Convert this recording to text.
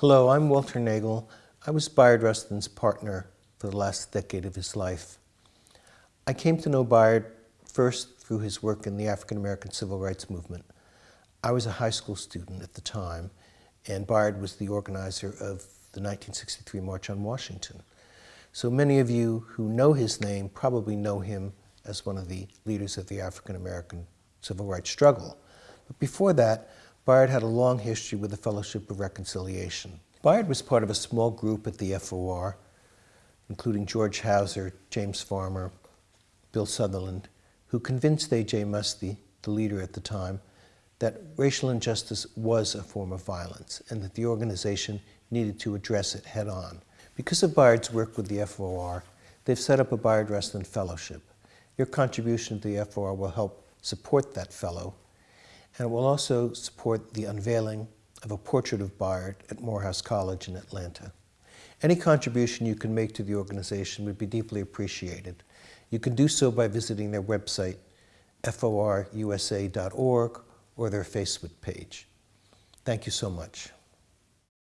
Hello, I'm Walter Naegle. I was Bayard Rustin's partner for the last decade of his life. I came to know Bayard first through his work in the African American Civil Rights Movement. I was a high school student at the time, and Bayard was the organizer of the 1963 March on Washington. So many of you who know his name probably know him as one of the leaders of the African American civil rights struggle. But before that, Bayard had a long history with the Fellowship of Reconciliation. Bayard was part of a small group at the FOR, including George Houser, James Farmer, Bill Sutherland, who convinced A.J. Muste, the leader at the time, that racial injustice was a form of violence and that the organization needed to address it head on. Because of Bayard's work with the FOR, they've set up a Bayard Rustin Fellowship. Your contribution to the FOR will help support that fellow, and it will also support the unveiling of a portrait of Bayard at Morehouse College in Atlanta. Any contribution you can make to the organization would be deeply appreciated. You can do so by visiting their website, forusa.org, or their Facebook page. Thank you so much.